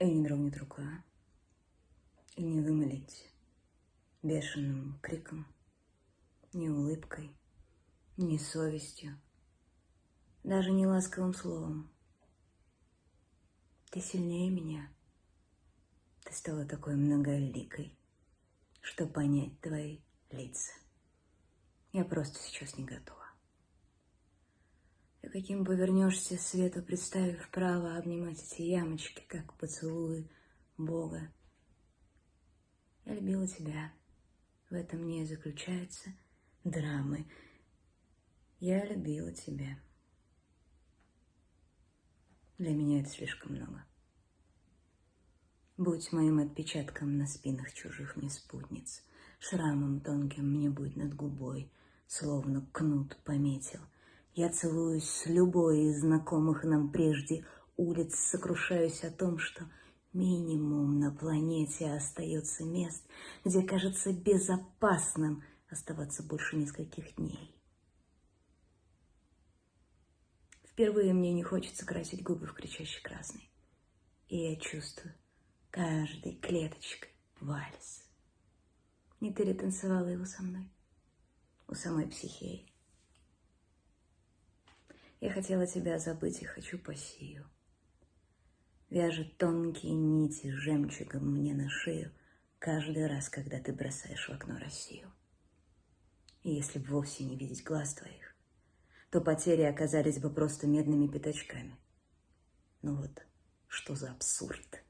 И не дрогнет рука, и не вымолить бешеным криком, ни улыбкой, ни совестью, даже не ласковым словом. Ты сильнее меня. Ты стала такой многоликой, что понять твои лица. Я просто сейчас не готова. Каким повернешься свету, представив право обнимать эти ямочки, как поцелуи Бога. Я любила тебя. В этом не заключается драмы. Я любила тебя. Для меня это слишком много. Будь моим отпечатком на спинах чужих мне спутниц, Шрамом тонким мне будет над губой, Словно кнут пометил — я целуюсь с любой из знакомых нам прежде улиц, сокрушаюсь о том, что минимум на планете остается мест, где кажется безопасным оставаться больше нескольких дней. Впервые мне не хочется красить губы в кричащий красный. И я чувствую каждой клеточкой вальс. Не ты ли танцевала его со мной? У самой психеи. Я хотела тебя забыть и хочу по сию. Вяжет тонкие нити жемчугом мне на шею каждый раз, когда ты бросаешь в окно Россию. И если бы вовсе не видеть глаз твоих, то потери оказались бы просто медными пятачками. Ну вот, что за абсурд.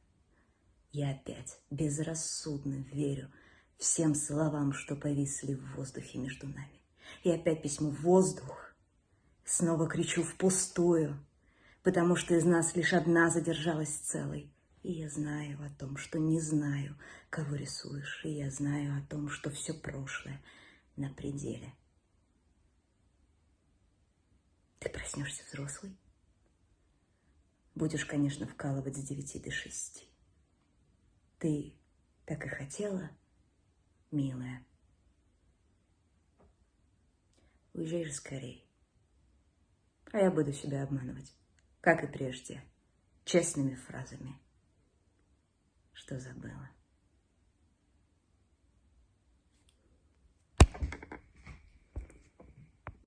Я опять безрассудно верю всем словам, что повисли в воздухе между нами. И опять письмо «Воздух» Снова кричу впустую, потому что из нас лишь одна задержалась целой. И я знаю о том, что не знаю, кого рисуешь, и я знаю о том, что все прошлое на пределе. Ты проснешься взрослый. Будешь, конечно, вкалывать с девяти до шести. Ты так и хотела, милая. Уезжай же скорее а я буду себя обманывать, как и прежде, честными фразами, что забыла.